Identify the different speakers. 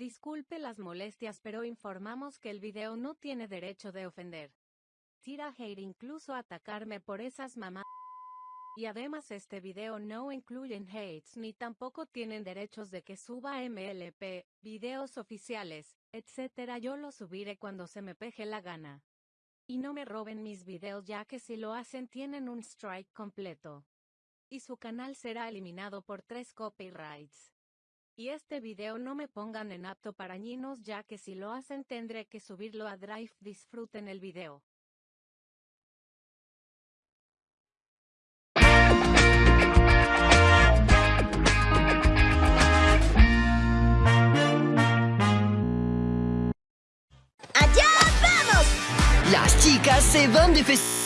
Speaker 1: Disculpe las molestias pero informamos que el video no tiene derecho de ofender. Tira hate incluso atacarme por esas mamás. Y además este video no incluyen hates ni tampoco tienen derechos de que suba MLP, videos oficiales, etc. Yo lo subiré cuando se me peje la gana. Y no me roben mis videos ya que si lo hacen tienen un strike completo. Y su canal será eliminado por tres copyrights. Y este video no me pongan en apto para niños ya que si lo hacen tendré que subirlo a Drive. Disfruten el video.
Speaker 2: ¡Allá vamos!
Speaker 3: Las chicas se van de festival.